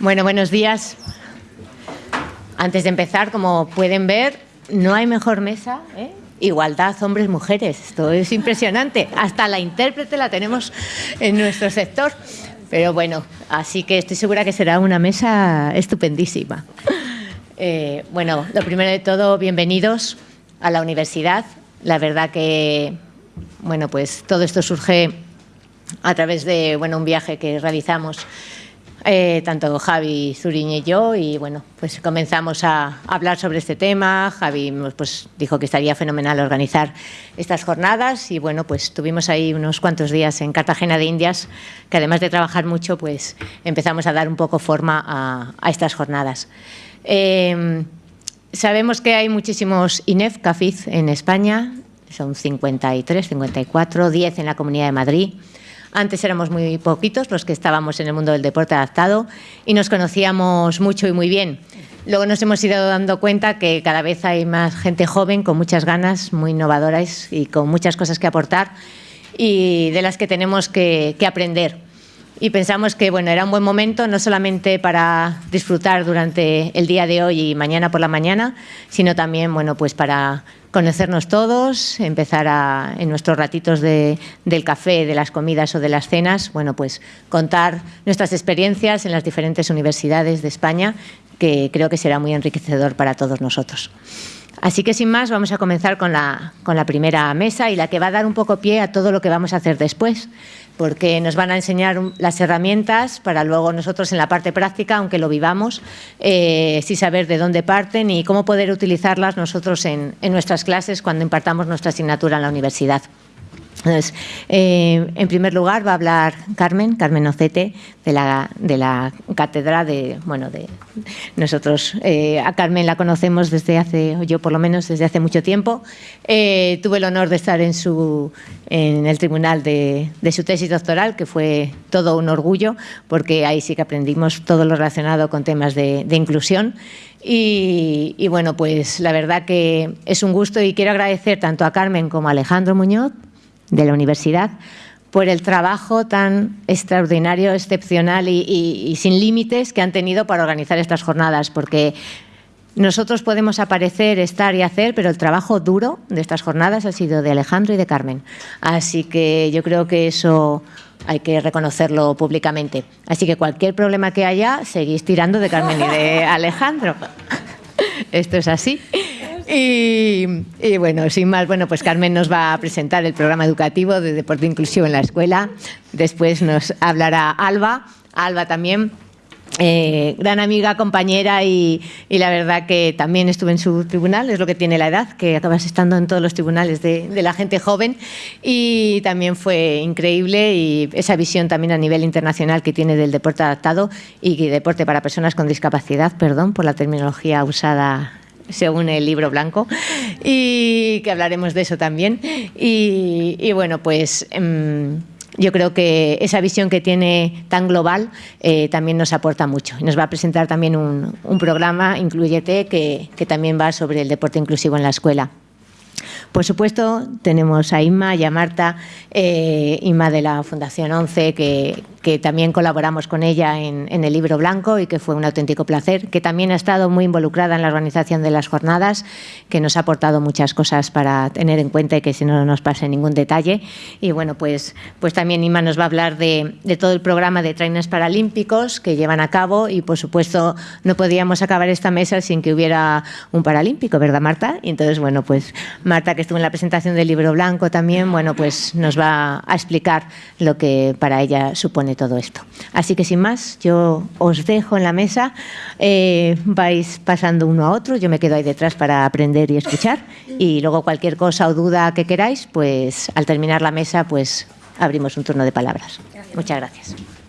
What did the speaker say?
Bueno, buenos días. Antes de empezar, como pueden ver, no hay mejor mesa. ¿eh? Igualdad hombres-mujeres. Esto es impresionante. Hasta la intérprete la tenemos en nuestro sector. Pero bueno, así que estoy segura que será una mesa estupendísima. Eh, bueno, lo primero de todo, bienvenidos a la universidad. La verdad que, bueno, pues todo esto surge a través de bueno, un viaje que realizamos eh, tanto Javi Zuriñe y yo, y bueno, pues comenzamos a hablar sobre este tema. Javi pues, dijo que estaría fenomenal organizar estas jornadas y bueno, pues tuvimos ahí unos cuantos días en Cartagena de Indias, que además de trabajar mucho, pues empezamos a dar un poco forma a, estas jornadas. Eh, sabemos que hay muchísimos INEF, CAFIZ en España, son 53, 54, 10 en la Comunidad de Madrid. Antes éramos muy poquitos los que estábamos en el mundo del deporte adaptado y nos conocíamos mucho y muy bien. Luego nos hemos ido dando cuenta que cada vez hay más gente joven con muchas ganas, muy innovadoras y con muchas cosas que aportar y de las que tenemos que, aprender. Y pensamos que bueno, era un buen momento no solamente para disfrutar durante el día de hoy y mañana por la mañana, sino también bueno, pues para conocernos todos, empezar a, en nuestros ratitos de, del café, de las comidas o de las cenas, bueno, pues contar nuestras experiencias en las diferentes universidades de España, que creo que será muy enriquecedor para todos nosotros. Así que sin más vamos a comenzar con la, con la primera mesa y la que va a dar un poco pie a todo lo que vamos a hacer después porque nos van a enseñar las herramientas para luego nosotros en la parte práctica, aunque lo vivamos, eh, sí saber de dónde parten y cómo poder utilizarlas nosotros en nuestras clases cuando impartamos nuestra asignatura en la universidad. Entonces, eh, en primer lugar va a hablar Carmen, Carmen Ocete, de la, de la cátedra de, bueno, de nosotros, eh, a Carmen la conocemos desde hace, yo por lo menos desde hace mucho tiempo. Eh, tuve el honor de estar en, su, en el tribunal de, su tesis doctoral, que fue todo un orgullo, porque ahí sí que aprendimos todo lo relacionado con temas de, de inclusión. Y, y bueno, pues la verdad que es un gusto y quiero agradecer tanto a Carmen como a Alejandro Muñoz, de la universidad por el trabajo tan extraordinario, excepcional y, sin límites que han tenido para organizar estas jornadas, porque nosotros podemos aparecer, estar y hacer, pero el trabajo duro de estas jornadas ha sido de Alejandro y de Carmen. Así que yo creo que eso hay que reconocerlo públicamente. Así que cualquier problema que haya, seguís tirando de Carmen y de Alejandro. Esto es así. Y, bueno, sin más, bueno, pues Carmen nos va a presentar el programa educativo de deporte inclusivo en la escuela. Después nos hablará Alba, Alba también. Eh, gran amiga, compañera y, la verdad que también estuve en su tribunal, es lo que tiene la edad, que acabas estando en todos los tribunales de, de, la gente joven y también fue increíble y esa visión también a nivel internacional que tiene del deporte adaptado y deporte para personas con discapacidad, perdón por la terminología usada según el libro blanco, y que hablaremos de eso también. Y, bueno, pues em, yo creo que esa visión que tiene tan global eh, también nos aporta mucho. Nos va a presentar también un, programa, Incluyete, que, que también va sobre el deporte inclusivo en la escuela. Por supuesto, tenemos a Inma y a Marta, eh, Inma de la Fundación 11, que, que también colaboramos con ella en, el libro blanco y que fue un auténtico placer, que también ha estado muy involucrada en la organización de las jornadas, que nos ha aportado muchas cosas para tener en cuenta y que si no nos pase ningún detalle. Y bueno, pues, pues también Inma nos va a hablar de, todo el programa de trainers paralímpicos que llevan a cabo y por supuesto no podíamos acabar esta mesa sin que hubiera un paralímpico, ¿verdad Marta? Y entonces, bueno, pues Marta que estuvo en la presentación del libro blanco también, bueno, pues nos va a explicar lo que para ella supone todo esto. Así que sin más, yo os dejo en la mesa, eh, vais pasando uno a otro, yo me quedo ahí detrás para aprender y escuchar y luego cualquier cosa o duda que queráis, pues al terminar la mesa, pues abrimos un turno de palabras. Muchas gracias.